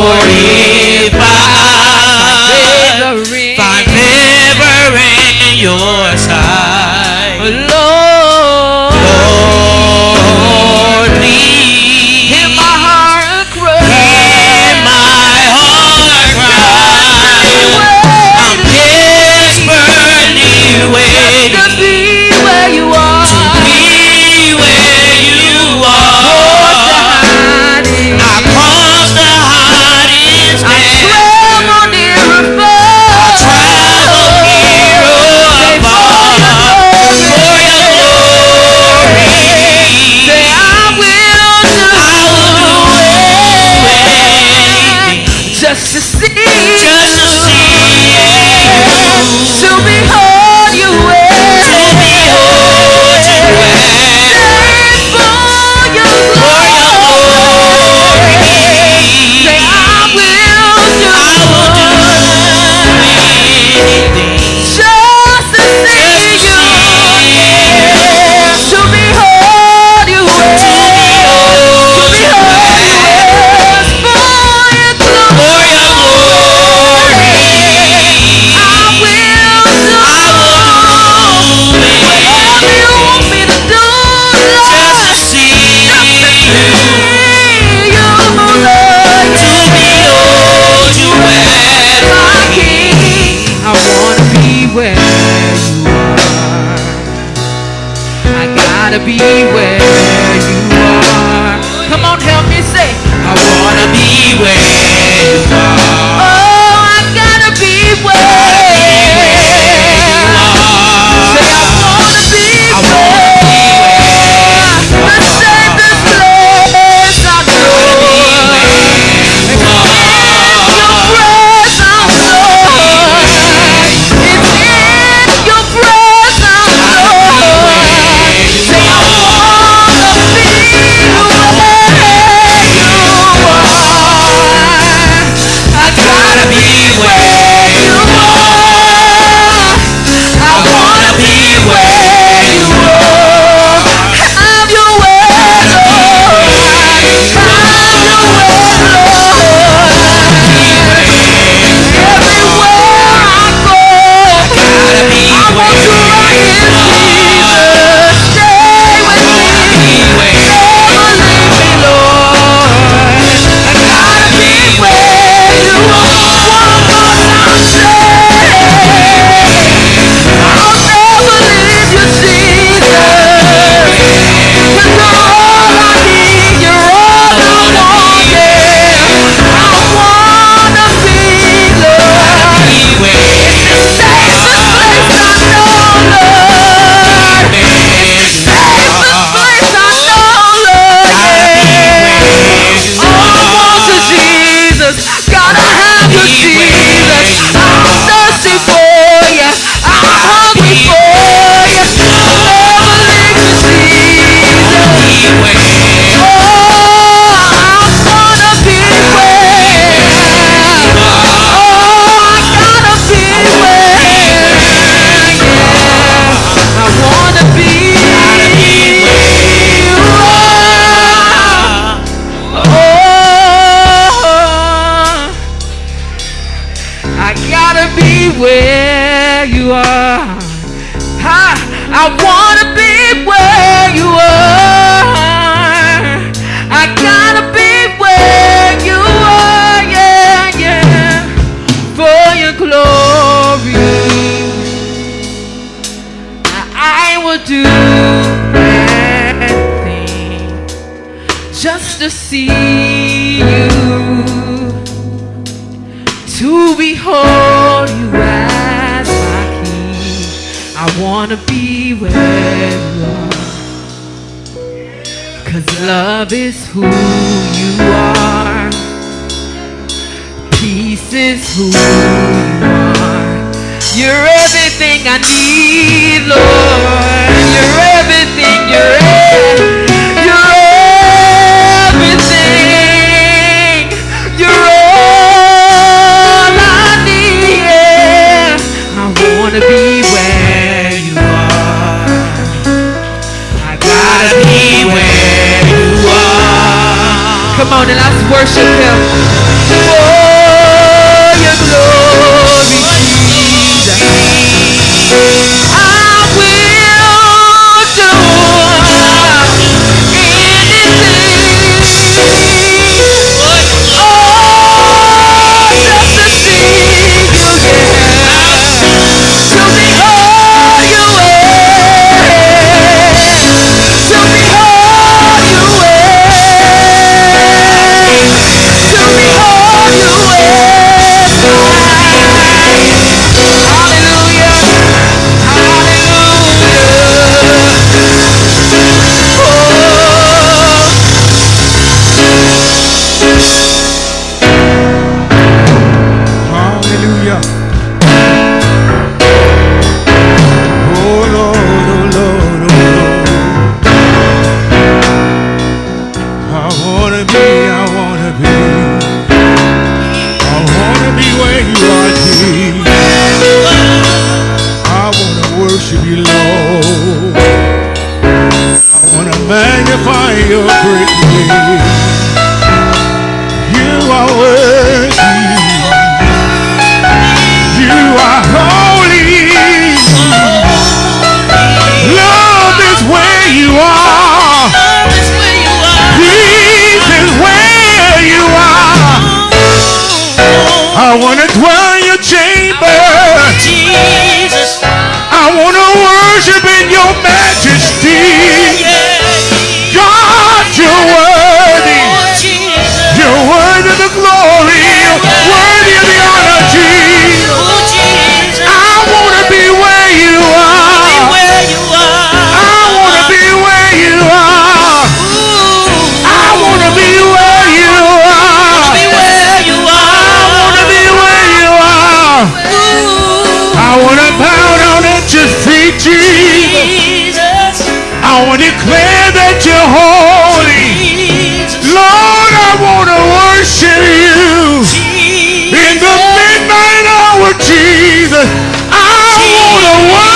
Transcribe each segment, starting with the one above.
Lord, be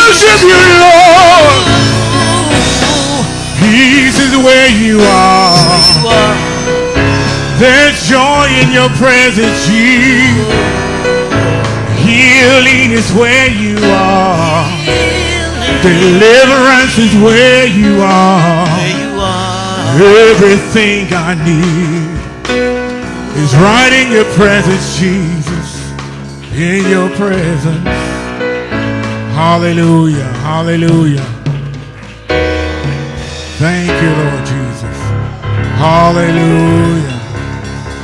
worship you, Lord. Peace is where you are. There's joy in your presence, Jesus. Healing is where you are. Deliverance is where you are. Everything I need is right in your presence, Jesus. In your presence. Hallelujah. Hallelujah. Thank you, Lord Jesus. Hallelujah.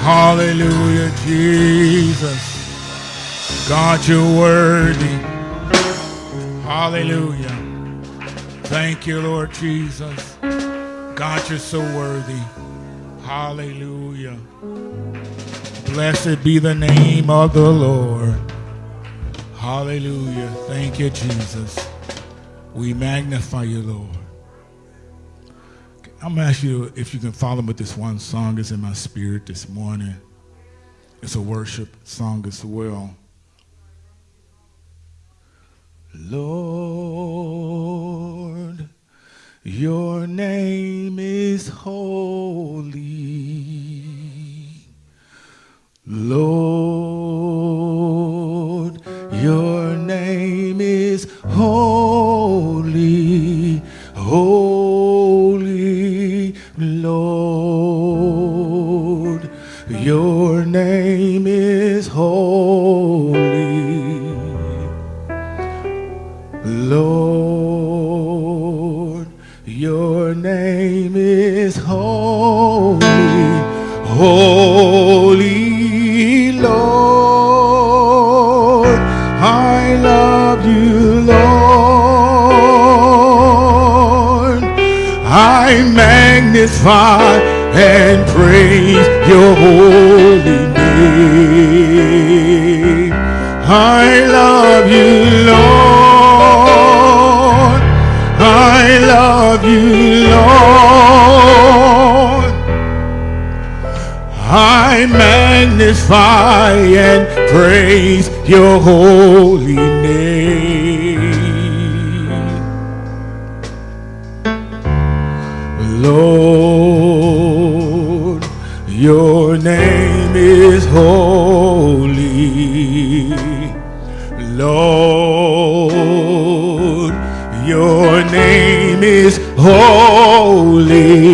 Hallelujah, Jesus. God, you're worthy. Hallelujah. Thank you, Lord Jesus. God, you're so worthy. Hallelujah. Blessed be the name of the Lord. Hallelujah. Thank you, Jesus. We magnify you, Lord. I'm going to ask you if you can follow me with this one song that's in my spirit this morning. It's a worship song as well. Lord, your name is holy. Lord, your name is holy. Holy Lord, your name is holy. Lord, your name is holy. Holy Lord, magnify and praise your holy name. I love you, Lord. I love you, Lord. I magnify and praise your holy name. Lord, your name is holy. Lord, your name is holy,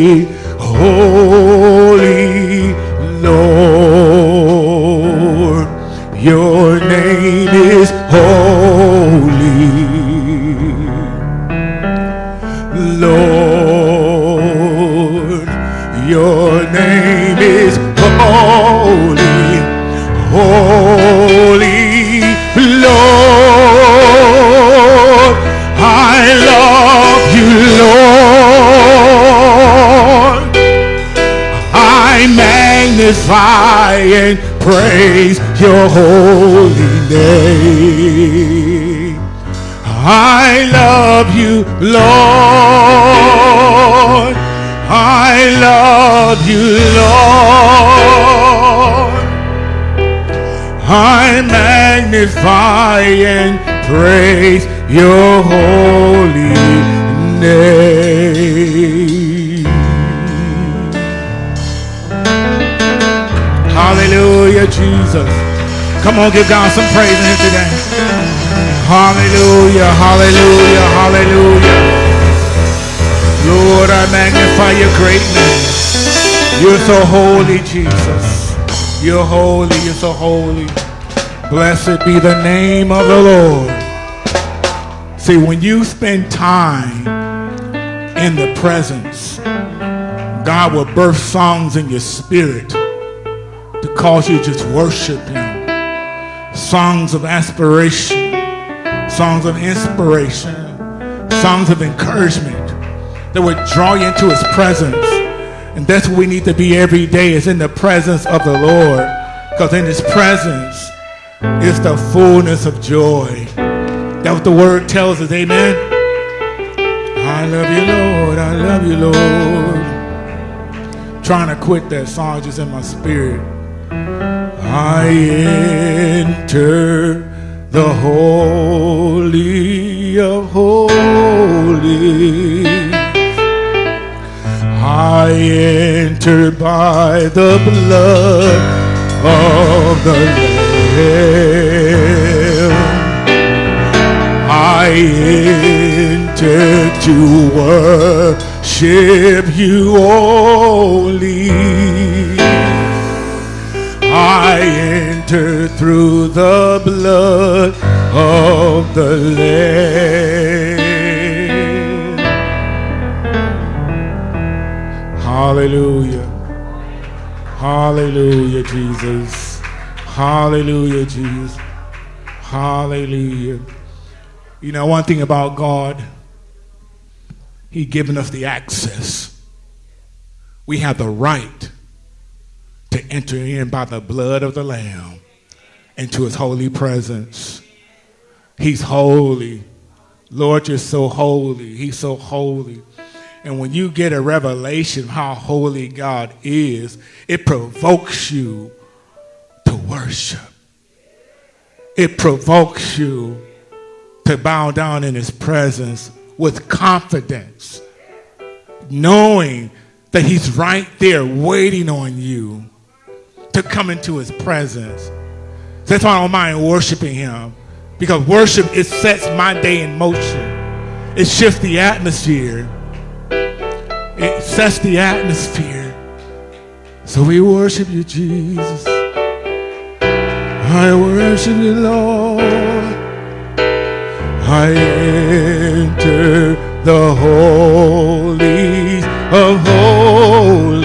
Jesus. Come on, give God some praise in here today. Hallelujah, hallelujah, hallelujah. Lord, I magnify your greatness. You're so holy, Jesus. You're holy, you're so holy. Blessed be the name of the Lord. See, when you spend time in the presence, God will birth songs in your spirit cause you to just worship Him. Songs of aspiration, songs of inspiration, songs of encouragement that would draw you into His presence. And that's what we need to be every day is in the presence of the Lord. Because in His presence is the fullness of joy. That's what the word tells us, amen. I love you, Lord. I love you, Lord. Trying to quit that song just in my spirit. I enter the holy of holies. I enter by the blood of the Lamb. I enter to worship you only. I enter through the blood of the Lamb. Hallelujah. Hallelujah, Jesus. Hallelujah, Jesus. Hallelujah. You know, one thing about God, He given us the access. We have the right to enter in by the blood of the Lamb into His holy presence. He's holy. Lord, you're so holy. He's so holy. And when you get a revelation of how holy God is, it provokes you to worship. It provokes you to bow down in his presence with confidence, knowing that he's right there waiting on you to come into his presence. That's why I don't mind worshiping him. Because worship, it sets my day in motion. It shifts the atmosphere. It sets the atmosphere. So we worship you, Jesus. I worship you, Lord. I enter the holies of holies.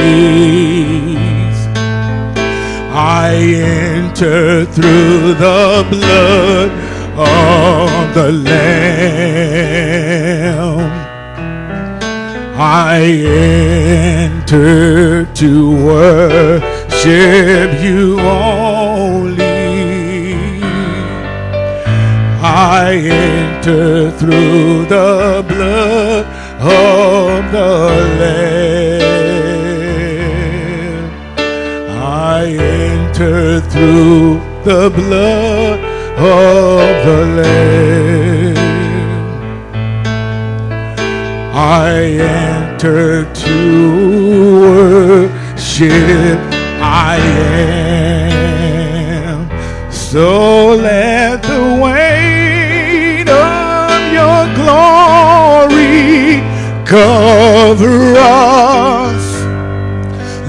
Enter through the blood of the Lamb. I enter to worship you only. I enter through the blood of the Lamb. Enter through the blood of the Lamb. I enter to worship. I am. So let the weight of your glory cover us.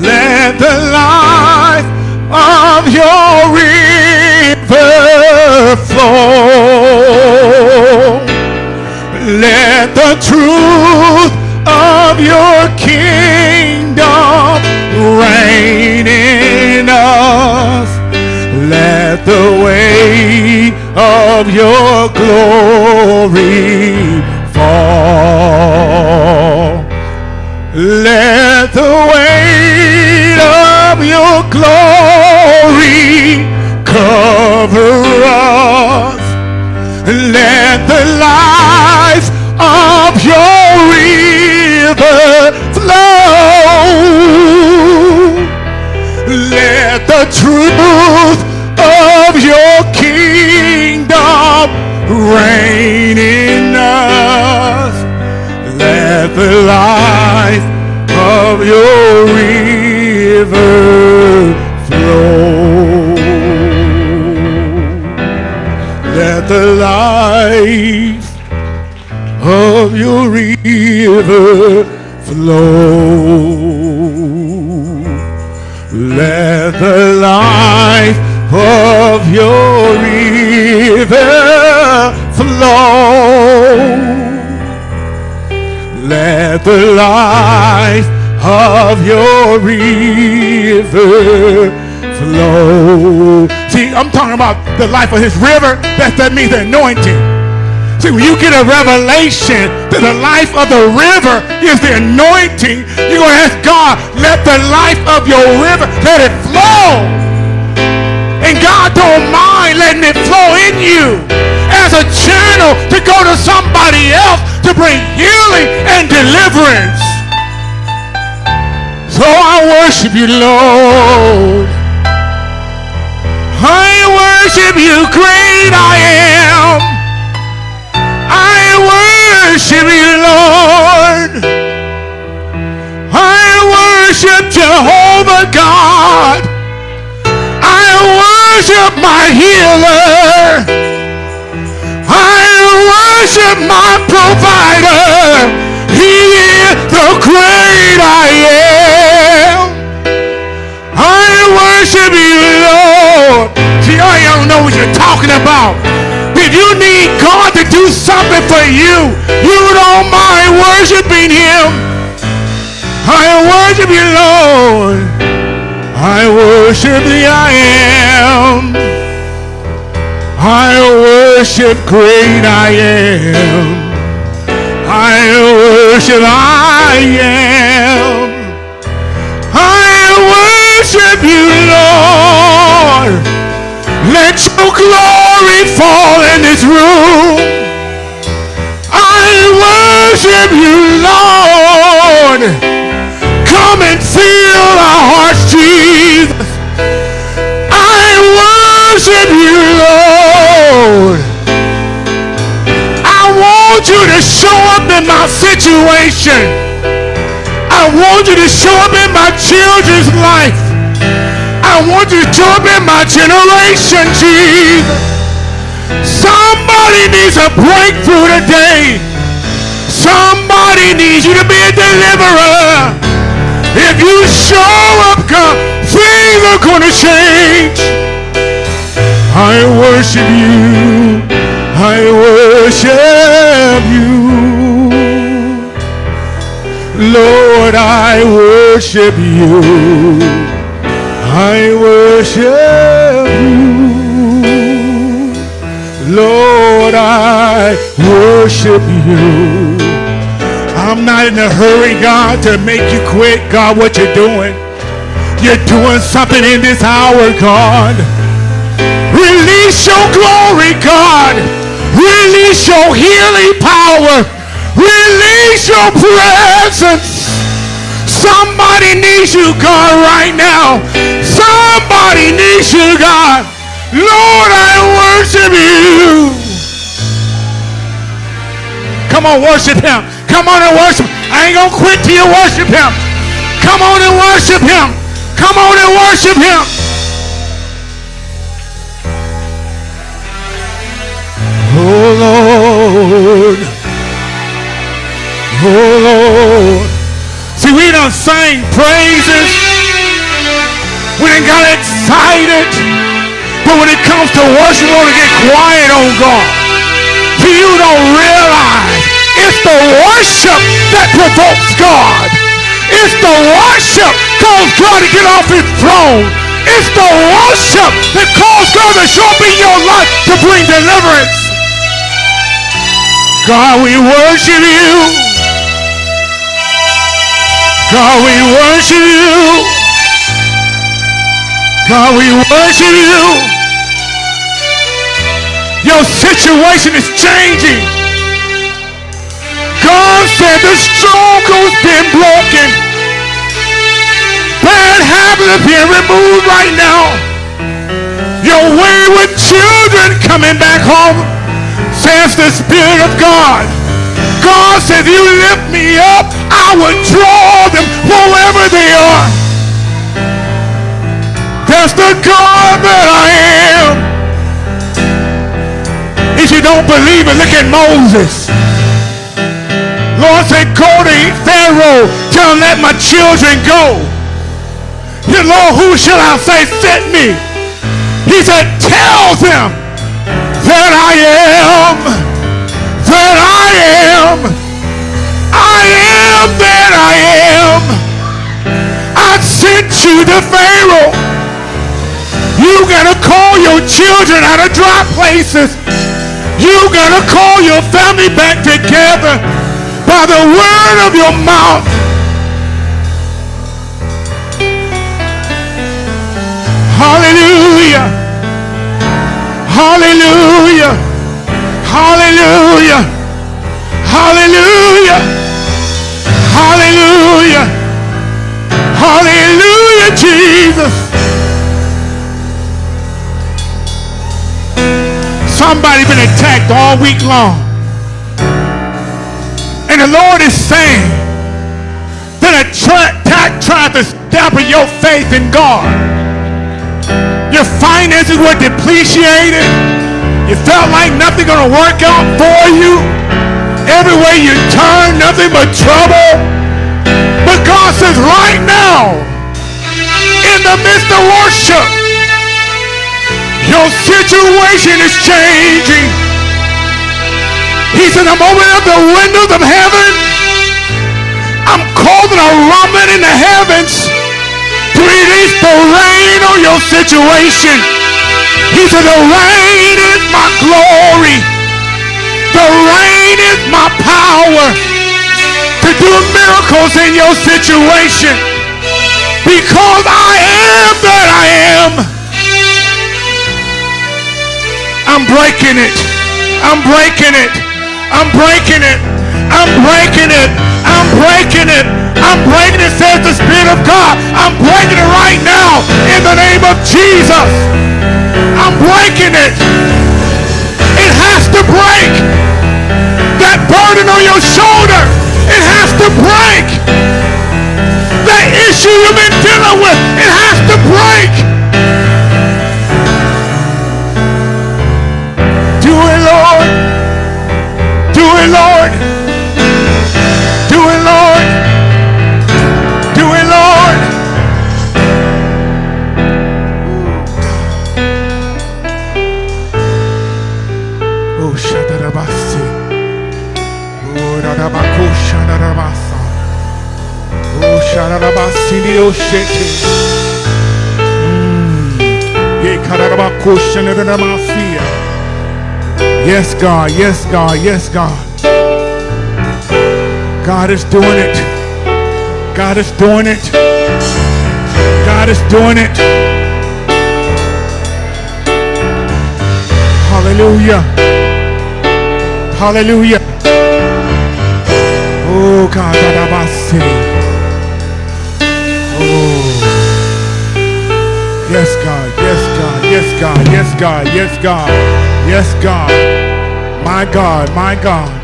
Let the life of your river flow. Let the truth of your kingdom reign in us. Let the way of your glory fall. Let the weight of your glory cover us. Let the life of your river flow. Let the truth of your kingdom reign in us. Let the life of your river Let the life of your river flow. Let the life of your river flow. Let the life of your river flow. See, I'm talking about the life of his river. That, that means the anointing. See, when you get a revelation that the life of the river is the anointing, you're going to ask God, let the life of your river, let it flow. And God don't mind letting it flow in you as a channel to go to somebody else to bring healing and deliverance. So I worship you, Lord. I worship you, great I am. I worship you, Lord. I worship Jehovah God. I worship my healer. I worship my provider. The great I am. I worship you, Lord. See, I don't know what you're talking about. If you need God to do something for you, you don't mind worshiping Him. I worship you, Lord. I worship the I am. I worship great I am. I worship I am. I worship you, Lord. Let your glory fall in this room. I worship you, Lord. Come and fill our hearts, Jesus. In my situation. I want you to show up in my children's life. I want you to show up in my generation, Jesus. Somebody needs a breakthrough today. Somebody needs you to be a deliverer. If you show up, God, things are going to change. I worship you. I worship you. Lord, I worship you. I worship you. Lord, I worship you. I'm not in a hurry, God, to make you quit, God, what you're doing. You're doing something in this hour, God. Release your glory, God. Release your healing power. Release your presence. Somebody needs you, God, right now. Somebody needs you, God. Lord, I worship you. Come on, worship him. Come on and worship. I ain't to quit till you worship him. Come on and worship him. Come on and worship him. Oh, Lord. Oh, Lord. See, we done sang praises. We done got excited. But when it comes to worship, we want to get quiet on God. See, you don't realize it's the worship that provokes God. It's the worship calls God to get off his throne. It's the worship that calls God to show up in your life to bring deliverance. God, we worship you. God, we worship you. God, we worship you. Your situation is changing. God said the stronghold's been broken. Bad habits are being removed right now. Your wayward children coming back home, says the Spirit of God. God said, you lift me up, I will draw them wherever they are. That's the God that I am. If you don't believe it, look at Moses. Lord said, go to Pharaoh, tell him let my children go. He Lord, who shall I say sent me? He said, tell them that I am, am, I am that I am. I sent you to Pharaoh. You gotta call your children out of dry places. You gotta call your family back together by the word of your mouth. Hallelujah. Hallelujah. Hallelujah. Hallelujah. Hallelujah. Hallelujah, Jesus. Somebody been attacked all week long. And the Lord is saying that attack tried to dampen your faith in God. Your finances were depreciated. You felt like nothing gonna work out for you. Everywhere you turn, nothing but trouble. But God says right now, in the midst of worship, your situation is changing. He said, I'm opening up the windows of heaven. I'm causing a rumbling in the heavens to release the rain on your situation. He said, the rain is my glory. The rain is my power to do miracles in your situation. Because I am that I am. I'm breaking it. I'm breaking it. I'm breaking it. I'm breaking it. I'm breaking it. I'm breaking it, says the Spirit of God. I'm breaking it right now in the name of Jesus. I'm breaking it. It has to break. Burden on your shoulder, it has to break. That issue you've been dealing with, it has to break. Mm. Yes, God. Yes, God. Yes, God. God is doing it. God is doing it. God is doing it. Hallelujah. Hallelujah. Oh God. Yes, God. Yes, God. Yes, God. Yes, God. My God. My God.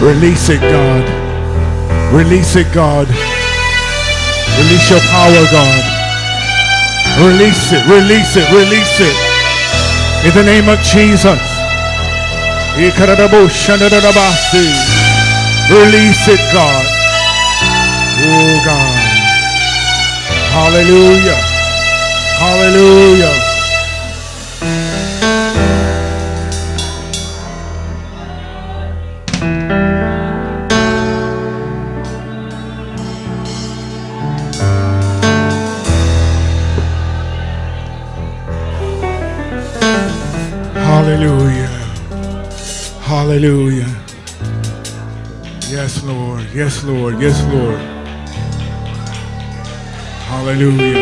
Release it, God. Release it, God. Release your power, God. Release it, release it, release it. In the name of Jesus. Release it, God. Oh, God. Hallelujah. Hallelujah. Hallelujah. Hallelujah. Yes, Lord. Yes, Lord. Yes, Lord. Hallelujah.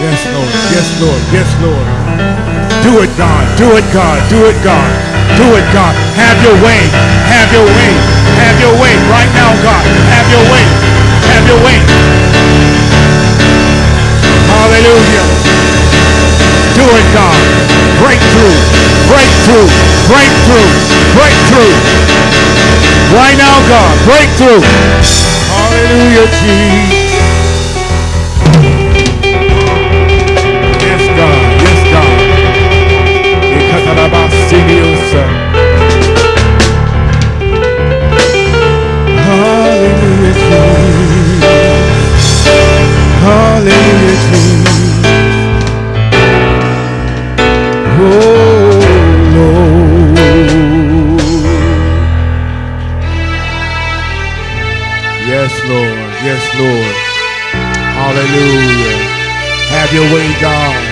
Yes, Lord. Yes, Lord. Yes, Lord. Do it, God. Do it, God. Do it, God. Do it, God. Have your way. Have your way. Have your way right now, God. Have your way. Have your way. Hallelujah. Do it, God. Breakthrough, breakthrough, breakthrough, breakthrough. Right now, God, breakthrough. Hallelujah, Jesus. Hallelujah. Hallelujah. Oh Lord. Yes, Lord. Yes, Lord. Hallelujah. Have your way, God.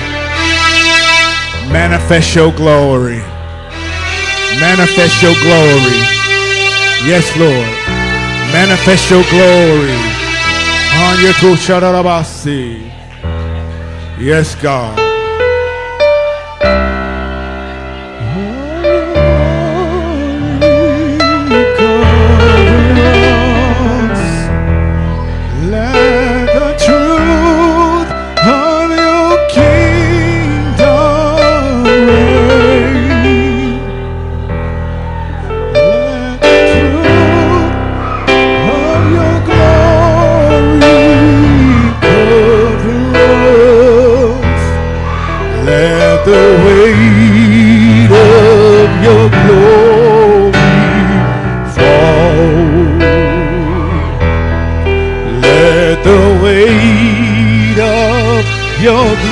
Manifest your glory. Manifest your glory. Yes, Lord. Manifest your glory. Yes, God.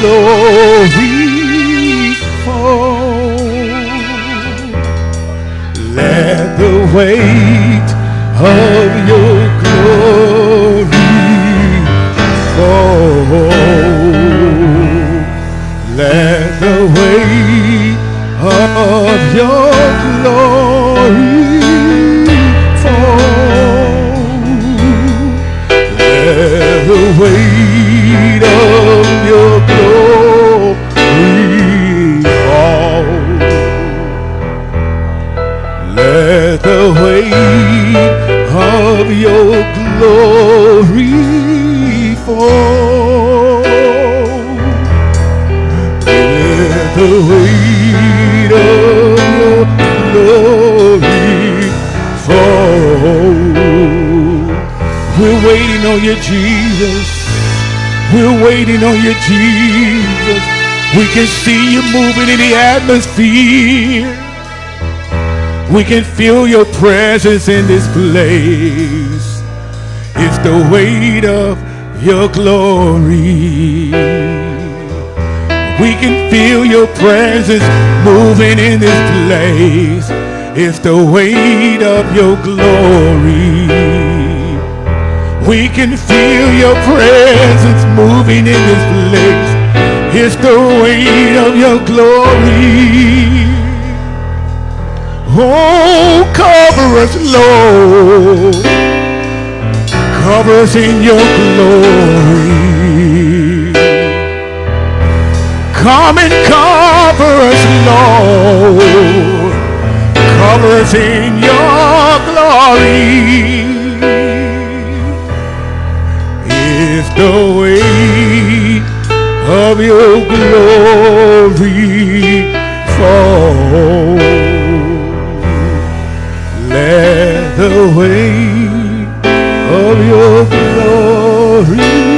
Glory fall. Let the weight of your glory fall. Let the weight of your glory fall. Let the weight of of your glory fall. Let the weight of your glory fall. We're waiting on you, Jesus. We're waiting on you, Jesus. We can see you moving in the atmosphere. We can feel your presence in this place. It's the weight of your glory. We can feel your presence moving in this place. It's the weight of your glory. We can feel your presence moving in this place. It's the weight of your glory. Oh, cover us, Lord. Cover us in your glory. Come and cover us, Lord. Cover us in your glory. It's the weight of your glory fall. Let the way of your glory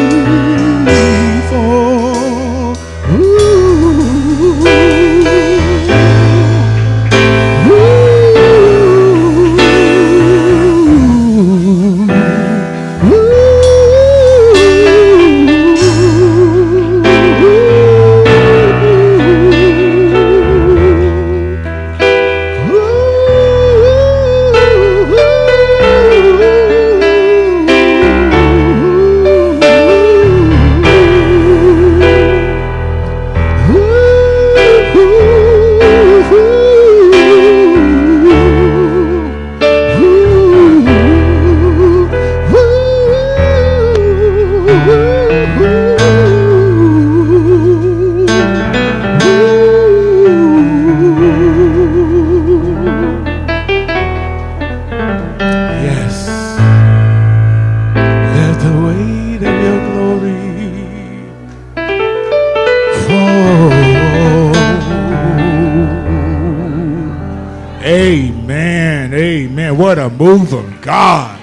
move of God.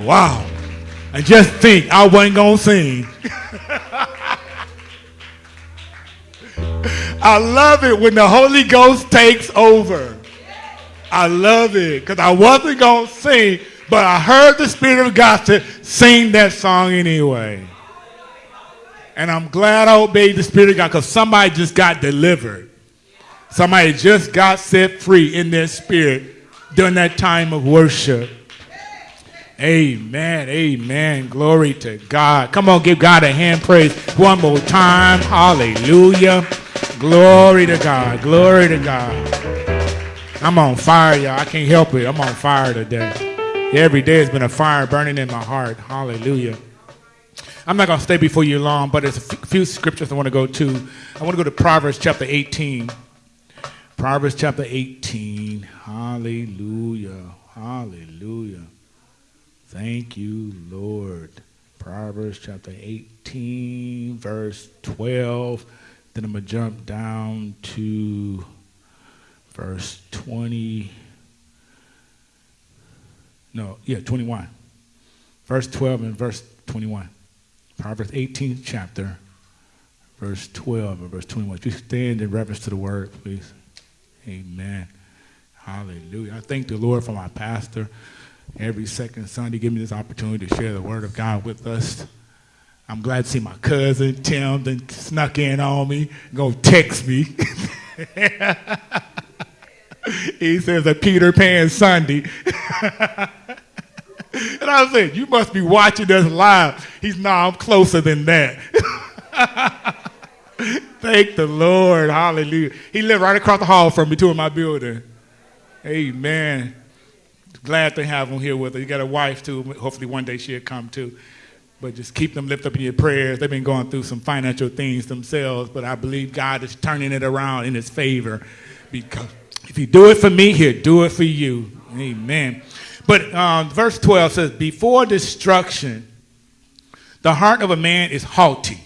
Wow. And just think, I wasn't going to sing. I love it when the Holy Ghost takes over. I love it because I wasn't going to sing, but I heard the Spirit of God to sing that song anyway. And I'm glad I obeyed the Spirit of God because somebody just got delivered. Somebody just got set free in their spirit during that time of worship. Amen. Amen. Glory to God. Come on, give God a hand praise one more time. Hallelujah. Glory to God. Glory to God. I'm on fire, y'all. I can't help it. I'm on fire today. Every day has been a fire burning in my heart. Hallelujah. I'm not going to stay before you long, but there's a few scriptures I want to go to. I want to go to Proverbs chapter 18. Proverbs chapter 18. Hallelujah. Hallelujah. Thank you, Lord. Proverbs chapter 18, verse 12. Then I'm going to jump down to verse 20. No, yeah, 21. Verse 12 and verse 21. Proverbs 18, chapter, verse 12 and verse 21. If you stand in reverence to the word, please. Amen. Hallelujah. I thank the Lord for my pastor. Every second Sunday, give me this opportunity to share the word of God with us. I'm glad to see my cousin Tim then snuck in on me, gonna text me. he says a Peter Pan Sunday. and I said, You must be watching us live. He's no, I'm closer than that. Thank the Lord. Hallelujah. He lived right across the hall from me, too, in my building. Amen. Glad to have him here with us. You got a wife, too. Hopefully, one day she'll come, too. But just keep them lifted up in your prayers. They've been going through some financial things themselves, but I believe God is turning it around in his favor because if you do it for me, he'll do it for you. Amen. But um, verse 12 says, Before destruction, the heart of a man is haughty,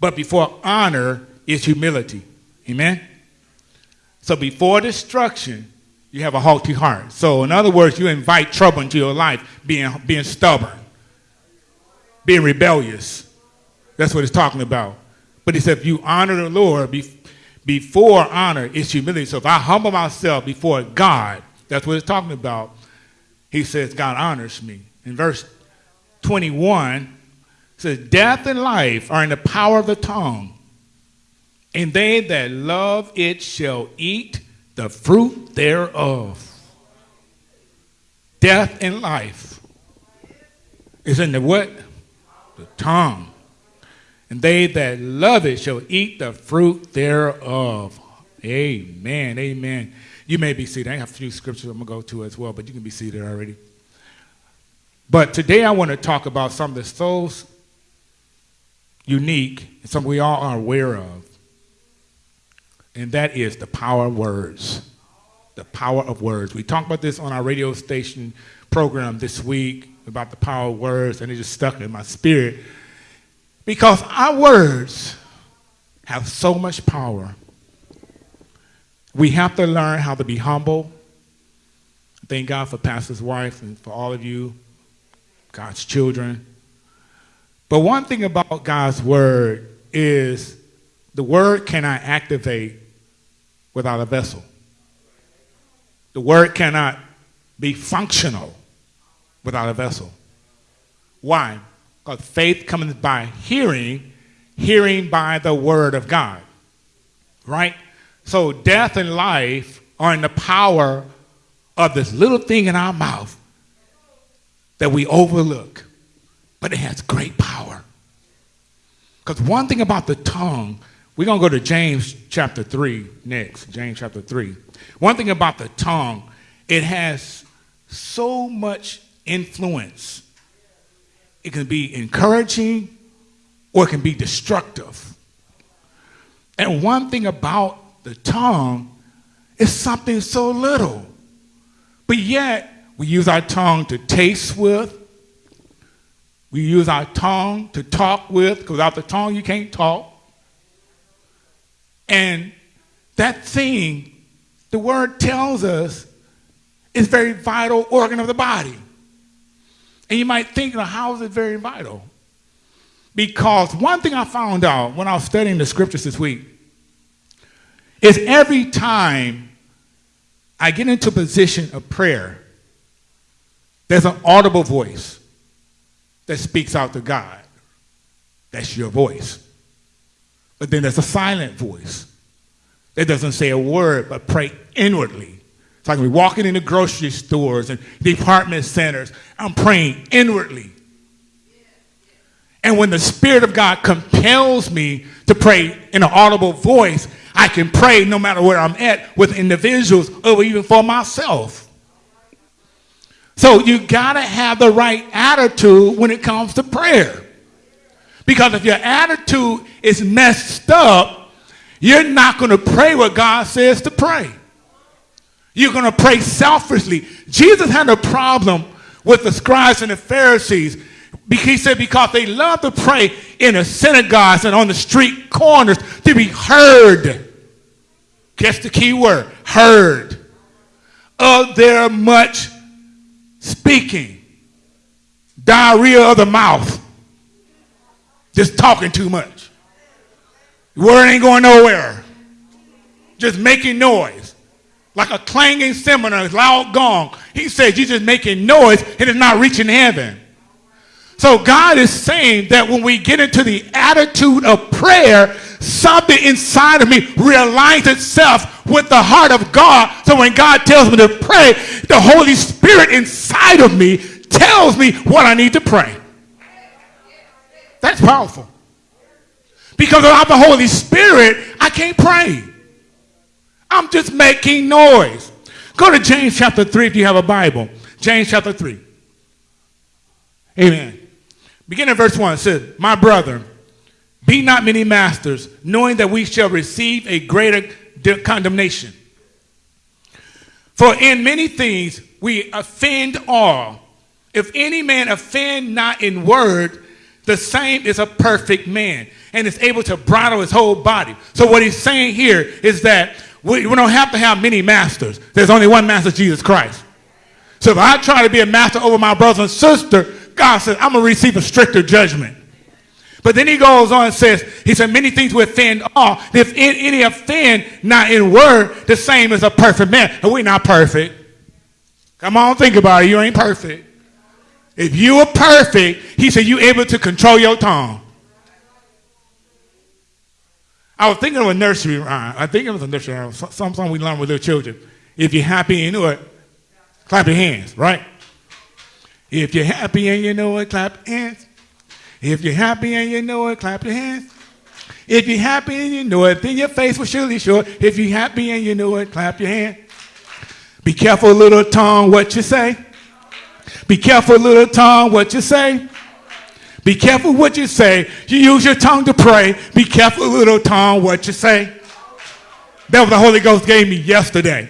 but before honor is humility. Amen. So before destruction, you have a haughty heart. So in other words, you invite trouble into your life, being, being stubborn, being rebellious. That's what it's talking about. But he said, if you honor the Lord, be, before honor is humility. So if I humble myself before God, that's what it's talking about. He says, God honors me. In verse 21, says, Death and life are in the power of the tongue, and they that love it shall eat the fruit thereof. Death and life is in the what? The tongue. And they that love it shall eat the fruit thereof. Amen. Amen. You may be seated. I have a few scriptures I'm going to go to as well, but you can be seated already. But today I want to talk about something that's so unique, something we all are aware of and that is the power of words. The power of words. We talked about this on our radio station program this week about the power of words, and it just stuck in my spirit because our words have so much power. We have to learn how to be humble. Thank God for Pastor's wife and for all of you, God's children. But one thing about God's word is the word cannot activate without a vessel. The word cannot be functional without a vessel. Why? Because faith comes by hearing, hearing by the word of God. Right? So death and life are in the power of this little thing in our mouth that we overlook, but it has great power. Because one thing about the tongue, we're going to go to James chapter 3 next. James chapter 3. One thing about the tongue, it has so much influence. It can be encouraging or it can be destructive. And one thing about the tongue is something so little. But yet, we use our tongue to taste with. We use our tongue to talk with, because without the tongue, you can't talk. And that thing, the word tells us, is very vital organ of the body. And you might think, well, how is it very vital? Because one thing I found out when I was studying the scriptures this week is every time I get into a position of prayer, there's an audible voice that speaks out to God. That's your voice. But then there's a silent voice that doesn't say a word but pray inwardly. It's like we're walking into grocery stores and department centers. I'm praying inwardly. And when the Spirit of God compels me to pray in an audible voice, I can pray no matter where I'm at with individuals or even for myself. So you got to have the right attitude when it comes to prayer. Because if your attitude is messed up, you're not going to pray what God says to pray. You're going to pray selfishly. Jesus had a problem with the scribes and the Pharisees. He said because they love to pray in the synagogues and on the street corners to be heard. Guess the key word, heard. Of their much speaking. Diarrhea of the mouth. Just talking too much. word ain't going nowhere. Just making noise. Like a clanging cymbal a loud gong. He says you're just making noise and it's not reaching heaven. So God is saying that when we get into the attitude of prayer, something inside of me realigns itself with the heart of God. So when God tells me to pray, the Holy Spirit inside of me tells me what I need to pray. That's powerful. Because without the Holy Spirit, I can't pray. I'm just making noise. Go to James chapter 3 if you have a Bible. James chapter 3. Amen. Beginning verse 1 It says, My brother, be not many masters, knowing that we shall receive a greater condemnation. For in many things we offend all. If any man offend not in word, the same is a perfect man and is able to bridle his whole body. So what he's saying here is that we, we don't have to have many masters. There's only one master, Jesus Christ. So if I try to be a master over my brother and sister, God says, I'm going to receive a stricter judgment. But then he goes on and says, he said, many things will offend all. If any offend not in word, the same as a perfect man. And we're not perfect. Come on, think about it. You ain't perfect. If you are perfect, he said, you able to control your tongue. I was thinking of a nursery rhyme. I think it was a nursery rhyme. Something we learn with little children. If you're happy and you know it, clap your hands, right? If you're happy and you know it, clap hands. If you're happy and you know it, clap your hands. If you're happy and you know it, then your face will surely show it. If you're happy and you know it, clap your hand. Be careful, little tongue, what you say. Be careful, little tongue, what you say. Be careful what you say. You use your tongue to pray. Be careful, little tongue, what you say. That was the Holy Ghost gave me yesterday.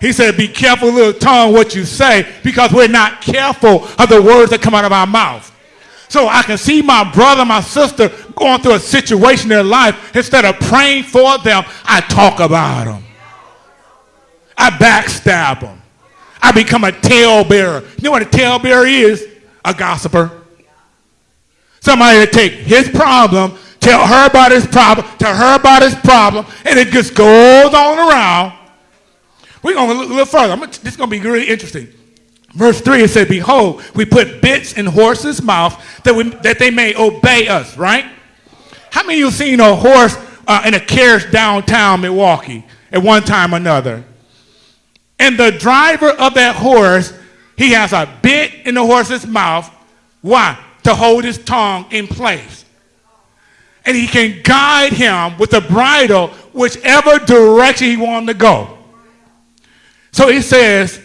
He said, Be careful, little tongue, what you say, because we're not careful of the words that come out of our mouth. So I can see my brother, my sister going through a situation in their life. Instead of praying for them, I talk about them. I backstab them. I become a talebearer. You know what a talebearer is? A gossiper. Somebody to take his problem, tell her about his problem, tell her about his problem, and it just goes on around. We're going to look a little further. Gonna, this is going to be really interesting. Verse 3, it said, Behold, we put bits in horses' mouth that, we, that they may obey us, right? How many of you seen a horse uh, in a carriage downtown Milwaukee at one time or another? And the driver of that horse, he has a bit in the horse's mouth. Why? To hold his tongue in place. And he can guide him with the bridle whichever direction he wants to go. So he says,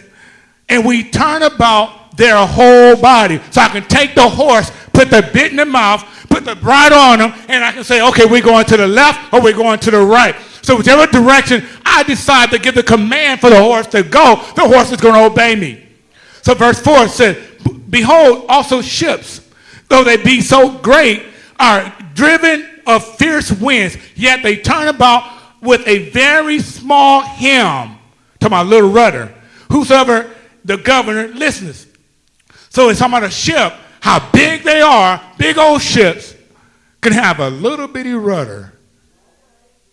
and we turn about their whole body. So I can take the horse, put the bit in the mouth, put the bridle on them, and I can say, okay, we're going to the left or we're going to the right. So whichever direction I decide to give the command for the horse to go, the horse is going to obey me. So verse 4 says, Behold, also ships, though they be so great, are driven of fierce winds, yet they turn about with a very small helm to my little rudder. Whosoever the governor listens. So it's talking about a ship, how big they are, big old ships, can have a little bitty rudder.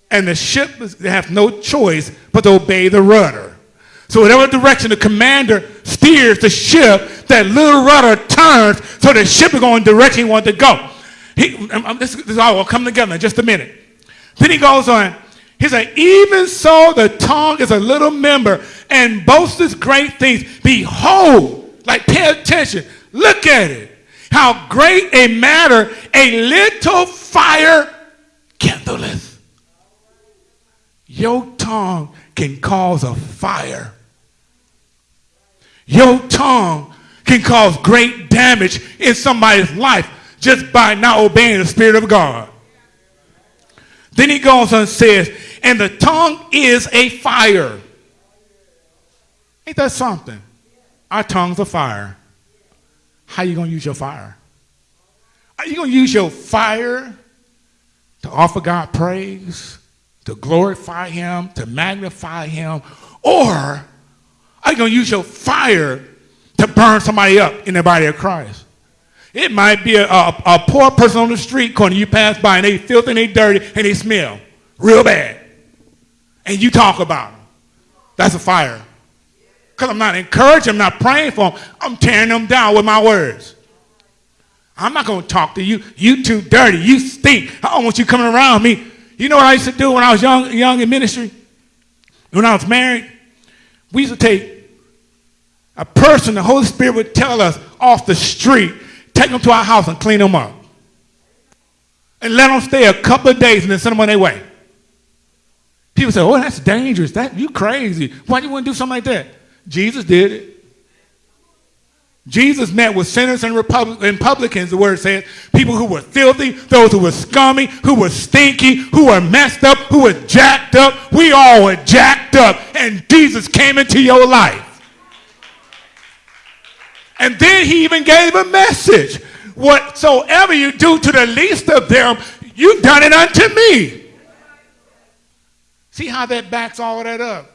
And the ship have no choice but to obey the rudder. So whatever direction the commander steers the ship, that little rudder turns so the ship is going the direction he wants to go. He, um, um, this, this all will come together in just a minute. Then he goes on, he said, even so the tongue is a little member and boasts great things. Behold, like pay attention, look at it. How great a matter a little fire kindleth. Your tongue can cause a fire. Your tongue can cause great damage in somebody's life just by not obeying the Spirit of God. Then he goes and says, and the tongue is a fire. Ain't that something? Our tongues are fire. How are you going to use your fire? Are you going to use your fire to offer God praise, to glorify Him, to magnify Him? Or are you going to use your fire to burn somebody up in the body of Christ? It might be a, a, a poor person on the street corner you pass by and they filthy and they dirty and they smell real bad. And you talk about them. That's a fire. Because I'm not encouraging, I'm not praying for them. I'm tearing them down with my words. I'm not going to talk to you. You too dirty. You stink. I don't want you coming around me. You know what I used to do when I was young, young in ministry? When I was married? We used to take a person, the Holy Spirit would tell us off the street, take them to our house and clean them up. And let them stay a couple of days and then send them on their way. People say, oh, that's dangerous. That You crazy. Why do you want to do something like that? Jesus did it. Jesus met with sinners and, Republic- and publicans, the word says, people who were filthy, those who were scummy, who were stinky, who were messed up, who were jacked up. We all were jacked up, and Jesus came into your life. And then he even gave a message. Whatsoever you do to the least of them, you've done it unto me. See how that backs all that up?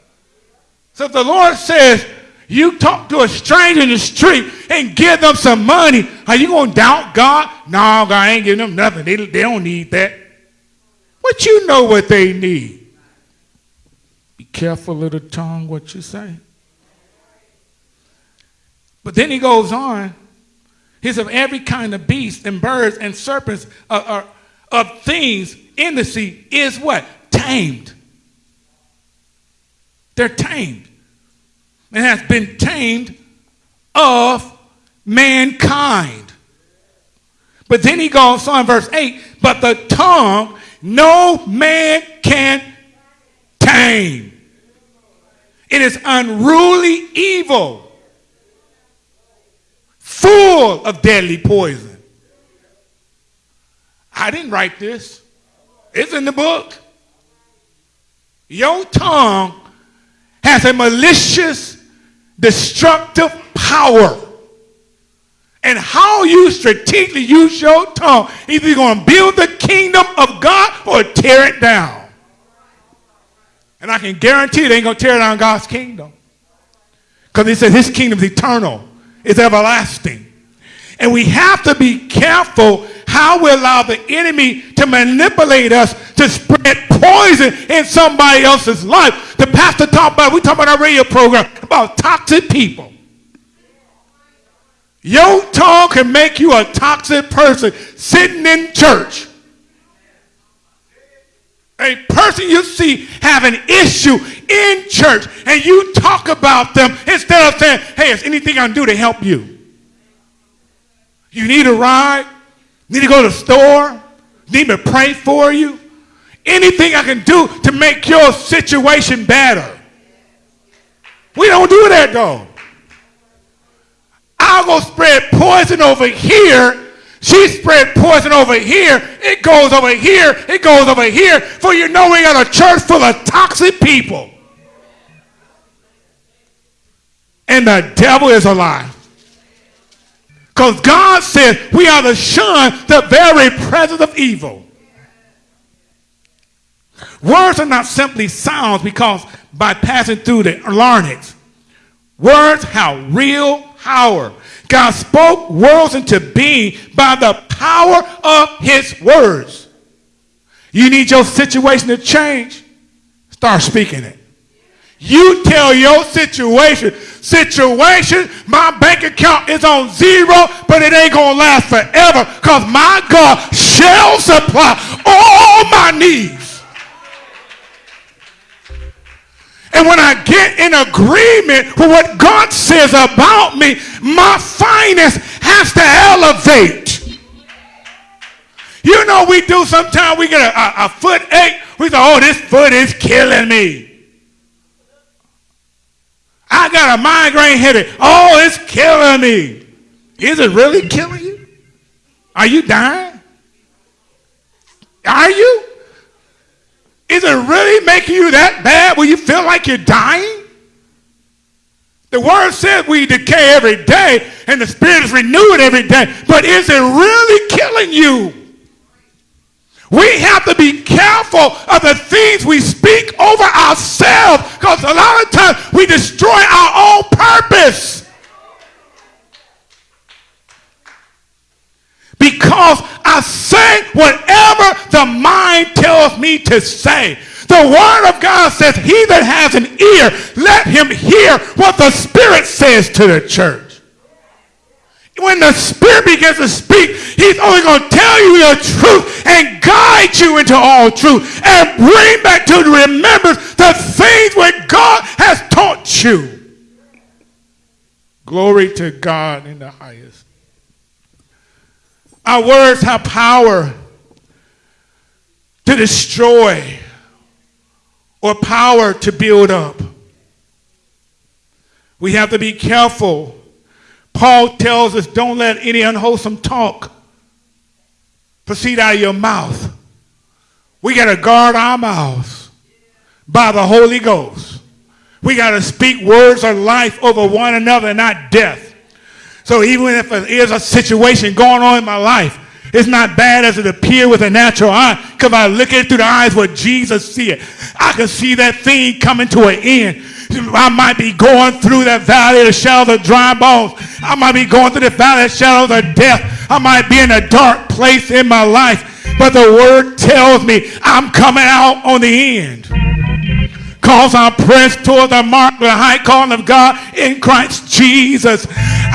So if the Lord says, you talk to a stranger in the street and give them some money, are you going to doubt God? No, God ain't giving them nothing. They, they don't need that. But you know what they need. Be careful, of the tongue, what you say. But then he goes on. He's of every kind of beast and birds and serpents uh, uh, of things in the sea is what? Tamed. They're tamed. And has been tamed of mankind. But then he goes on, verse 8, but the tongue no man can tame. It is unruly evil full of deadly poison. I didn't write this. It's in the book. Your tongue has a malicious, destructive power. And how you strategically use your tongue, either you're going to build the kingdom of God or tear it down. And I can guarantee they ain't going to tear down God's kingdom. Because he said his kingdom is eternal is everlasting. And we have to be careful how we allow the enemy to manipulate us to spread poison in somebody else's life. The pastor talked about, we talked about our radio program about toxic people. Your tongue can make you a toxic person sitting in church. A person you see have an issue in church and you talk about them instead of saying, hey, is anything I can do to help you? You need a ride? Need to go to the store? Need me to pray for you? Anything I can do to make your situation better. We don't do that though. I'll go spread poison over here she spread poison over here. It goes over here. It goes over here. For you know we got a church full of toxic people. And the devil is alive. Because God said we are to shun the very presence of evil. Words are not simply sounds because by passing through the larynx. Words have real power. God spoke worlds into being by the power of his words. You need your situation to change? Start speaking it. You tell your situation, situation, my bank account is on zero, but it ain't going to last forever because my God shall supply all my needs And when I get in agreement with what God says about me, my finance has to elevate. You know, we do sometimes, we get a, a, a foot ache. We say, oh, this foot is killing me. I got a migraine headache. Oh, it's killing me. Is it really killing you? Are you dying? Are you? Is it really making you that bad where you feel like you're dying? The word says we decay every day and the spirit is renewed every day, but is it really killing you? We have to be careful of the things we speak over ourselves because a lot of times we destroy our own purpose. Because I say whatever the mind tells me to say. The word of God says, he that has an ear, let him hear what the Spirit says to the church. When the Spirit begins to speak, he's only going to tell you the truth and guide you into all truth and bring back to remembrance the things where God has taught you. Glory to God in the highest. Our words have power to destroy or power to build up. We have to be careful Paul tells us don't let any unwholesome talk proceed out of your mouth. We got to guard our mouths by the Holy Ghost. We got to speak words of life over one another, not death. So even if there is a situation going on in my life, it's not bad as it appears with a natural eye because I look at it through the eyes what Jesus see it. I can see that thing coming to an end. I might be going through that valley of the shadow of dry bones. I might be going through the valley of the shadow of death. I might be in a dark place in my life. But the word tells me I'm coming out on the end. Cause I press toward the mark, the high calling of God in Christ Jesus.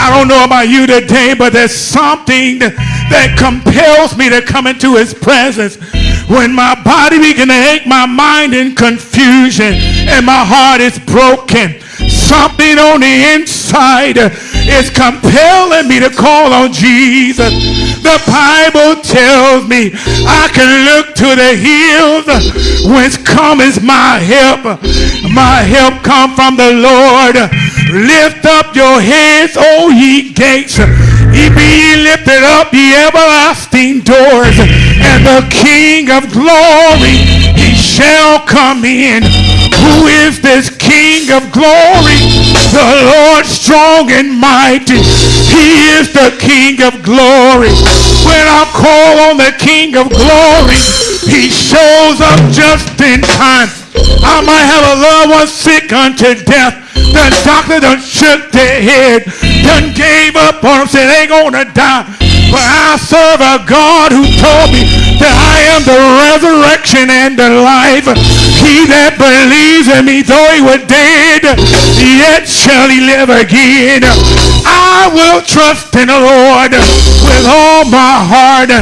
I don't know about you today, but there's something that compels me to come into his presence. When my body begins to ache, my mind in confusion, and my heart is broken. Something on the inside is compelling me to call on Jesus. The Bible tells me I can look to the hills whence comes my help. My help come from the Lord. Lift up your heads, O ye gates. Ye be lifted up, ye everlasting doors, and the King of glory, he shall come in. Who is this King of glory? The Lord strong and mighty. He is the King of glory. When I call on the King of glory, he shows up just in time. I might have a loved one sick unto death. The doctor done shook their head, done gave up on them, said they gonna die. But I serve a God who told me that I am the resurrection and the life. He that believes in me, though he were dead, yet shall he live again. I will trust in the Lord with all my heart.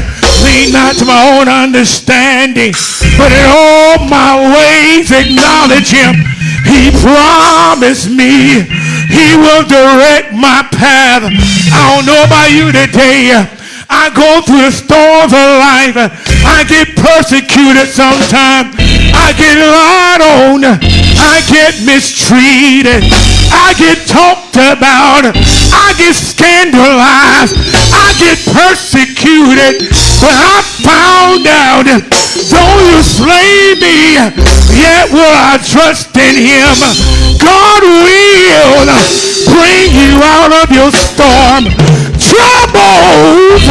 Lean not to my own understanding, but in all my ways acknowledge him. He promised me he will direct my path. I don't know about you today. I go through the storms of life. I get persecuted sometimes. I get lied on. I get mistreated. I get talked about. I get scandalized. I get persecuted. But I found out, though you slay me, yet will I trust in him. God will bring you out of your storm. Troubles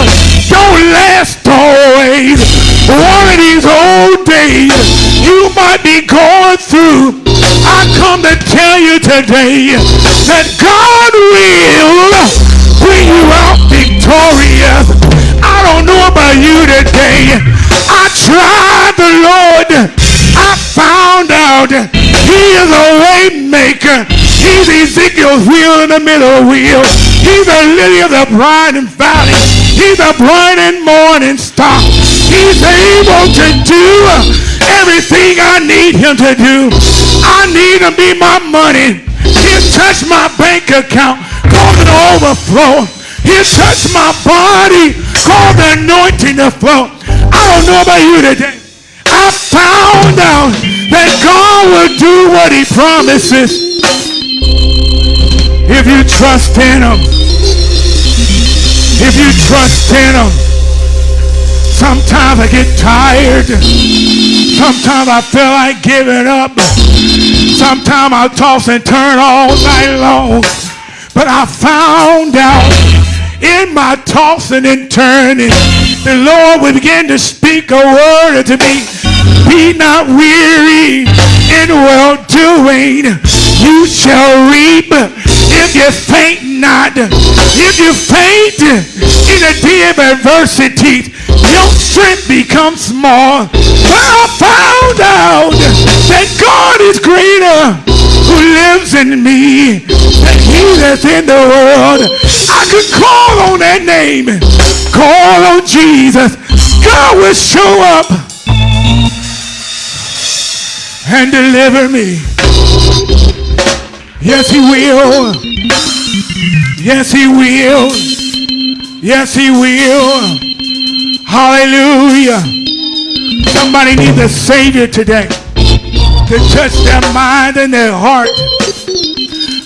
don't last always. One of these old days you might be going through. I come to tell you today that God will bring you out victorious. I don't know about you today. I tried the Lord. I found out he is a way maker. He's Ezekiel's wheel in the middle wheel. He's the lily of the bright and valley. He's the bright and morning star. He's able to do everything I need him to do. I need him to be my money. He'll touch my bank account, cause it overflow. He'll touch my body, cause the anointing to flow. I don't know about you today. I found out that God will do what he promises if you trust in him. If you trust in him. Sometimes I get tired. Sometimes I feel like giving up. Sometimes I toss and turn all night long. But I found out in my tossing and turning, the Lord would begin to speak a word to me. Be not weary in well doing. You shall reap if you faint not. If you faint in a day of adversity, your strength becomes small. But I found out that God is greater who lives in me than he that's in the world. I could call on that name. Call on Jesus. God will show up and deliver me. Yes, he will. Yes, he will. Yes, he will. Hallelujah. Somebody needs a Savior today to touch their mind and their heart.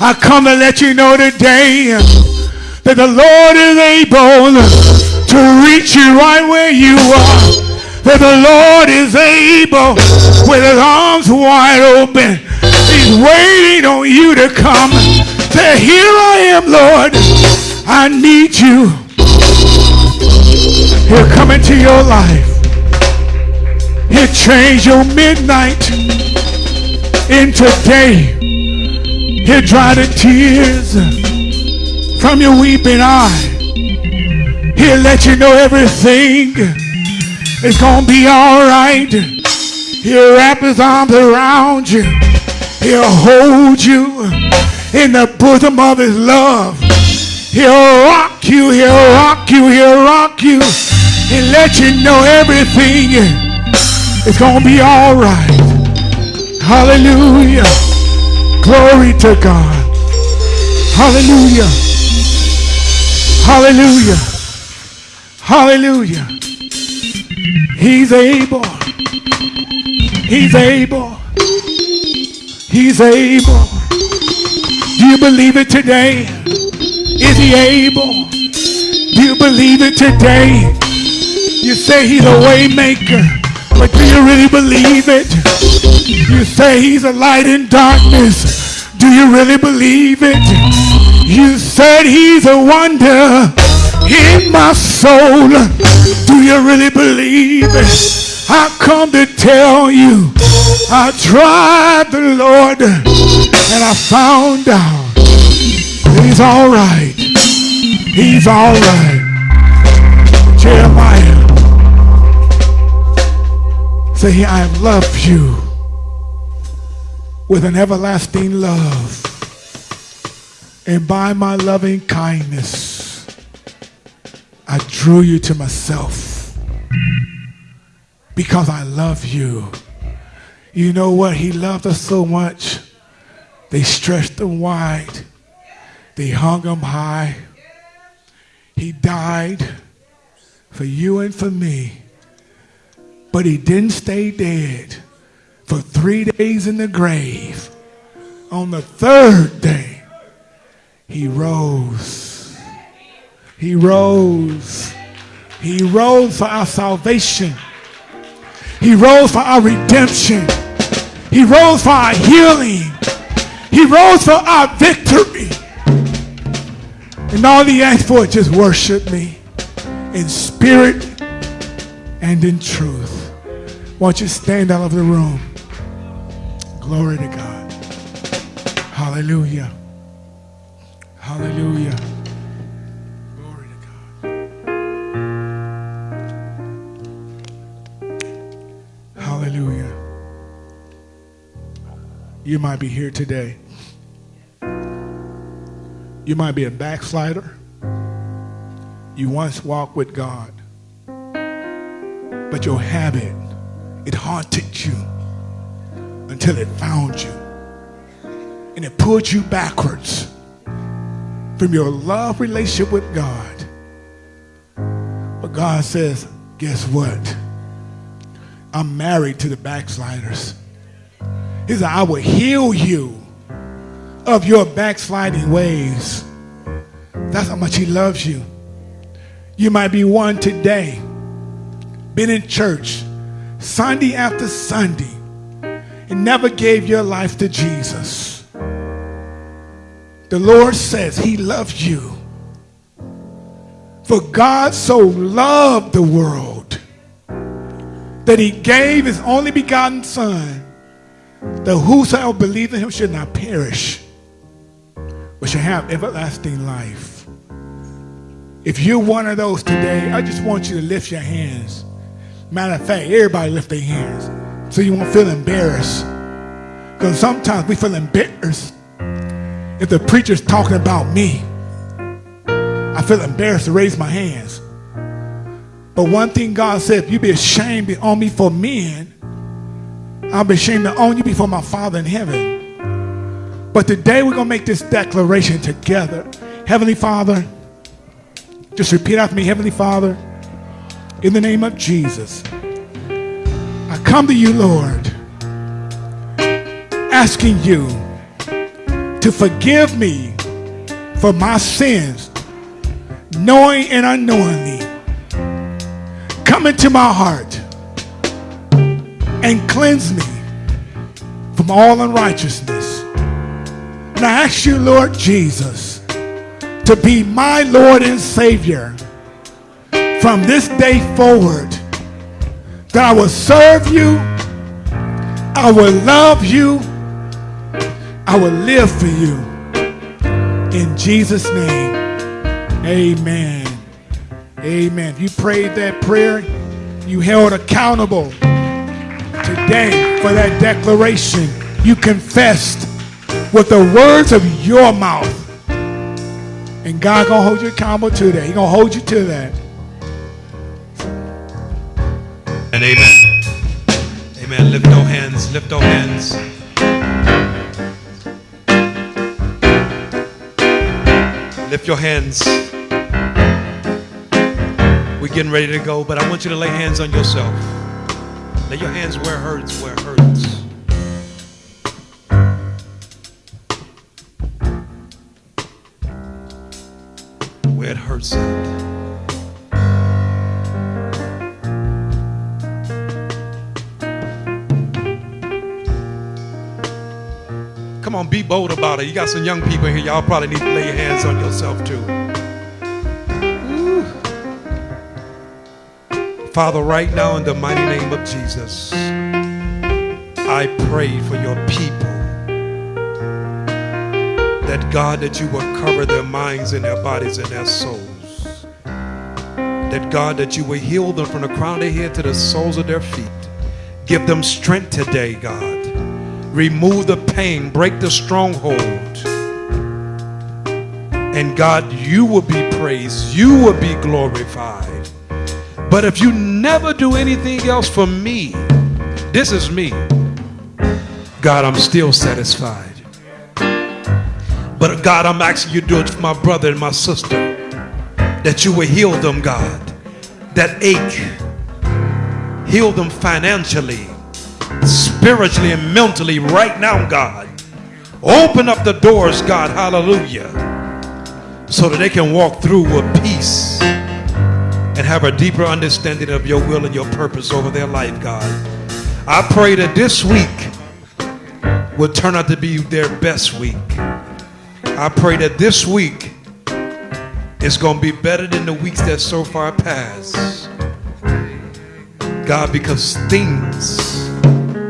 I come to let you know today that the Lord is able to reach you right where you are. That the Lord is able with his arms wide open. Waiting on you to come. Say, here I am, Lord. I need you. He'll come into your life. He'll change your midnight into day. He'll dry the tears from your weeping eye. He'll let you know everything is gonna be all right. He'll wrap his arms around you. He'll hold you in the bosom of his love. He'll rock you, he'll rock you, he'll rock you, and let you know everything is gonna be all right. Hallelujah. Glory to God. Hallelujah. Hallelujah. Hallelujah. He's able. He's able. He's able. Do you believe it today? Is he able? Do you believe it today? You say he's a way maker, but do you really believe it? You say he's a light in darkness. Do you really believe it? You said he's a wonder in my soul. Do you really believe it? I come to tell you, I tried the Lord and I found out he's all right. He's all right. Jeremiah, say, I love you with an everlasting love. And by my loving kindness, I drew you to myself because I love you. You know what? He loved us so much. They stretched him wide. They hung him high. He died for you and for me. But he didn't stay dead for three days in the grave. On the third day, he rose. He rose. He rose for our salvation. He rose for our redemption. He rose for our healing. He rose for our victory. And all he asked for is just worship me in spirit and in truth. Won't you stand out of the room? Glory to God. Hallelujah. Hallelujah. You might be here today. You might be a backslider. You once walked with God, but your habit, it haunted you until it found you. And it pulled you backwards from your love relationship with God. But God says, guess what? I'm married to the backsliders. He said, I will heal you of your backsliding ways. That's how much he loves you. You might be one today, been in church Sunday after Sunday, and never gave your life to Jesus. The Lord says he loves you. For God so loved the world that he gave his only begotten Son, that whosoever believes in him should not perish, but shall have everlasting life. If you're one of those today, I just want you to lift your hands. Matter of fact, everybody lift their hands so you won't feel embarrassed. Because sometimes we feel embarrassed if the preacher's talking about me. I feel embarrassed to raise my hands. But one thing God said, if you be ashamed on me for men, I'll be ashamed to own you before my Father in heaven. But today we're going to make this declaration together. Heavenly Father, just repeat after me. Heavenly Father, in the name of Jesus, I come to you, Lord, asking you to forgive me for my sins knowing and unknowingly, come into my heart and cleanse me from all unrighteousness. And I ask you, Lord Jesus, to be my Lord and Savior from this day forward, that I will serve you, I will love you, I will live for you. In Jesus' name, amen. Amen. You prayed that prayer, you held accountable today for that declaration. You confessed with the words of your mouth. And God gonna hold you accountable to that. He gonna hold you to that. And amen. Amen. Lift your hands. Lift your hands. Lift your hands. We're getting ready to go, but I want you to lay hands on yourself. Lay your hands where it hurts, where it hurts. Where it hurts at. Come on, be bold about it. You got some young people here. Y'all probably need to lay your hands on yourself too. Father, right now in the mighty name of Jesus, I pray for your people. That God, that you will cover their minds and their bodies and their souls. That God, that you will heal them from the crown of their head to the soles of their feet. Give them strength today, God remove the pain, break the stronghold. And God, you will be praised, you will be glorified. But if you never do anything else for me, this is me. God, I'm still satisfied. But God, I'm asking you to do it for my brother and my sister. That you will heal them, God. That ache. Heal them financially spiritually and mentally right now, God. Open up the doors, God, hallelujah, so that they can walk through with peace and have a deeper understanding of your will and your purpose over their life, God. I pray that this week will turn out to be their best week. I pray that this week is going to be better than the weeks that so far passed. God, because things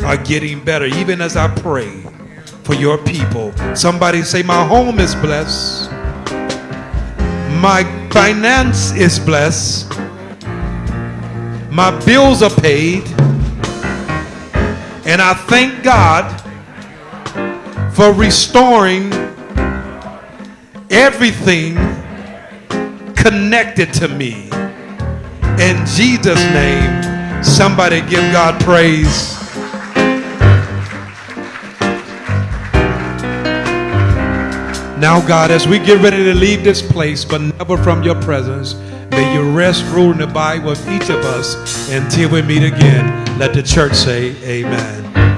are getting better, even as I pray for your people. Somebody say, My home is blessed, my finance is blessed, my bills are paid, and I thank God for restoring everything connected to me. In Jesus' name, somebody give God praise. Now, God, as we get ready to leave this place, but never from your presence, may you rest, rule, and abide with each of us until we meet again. Let the church say, Amen.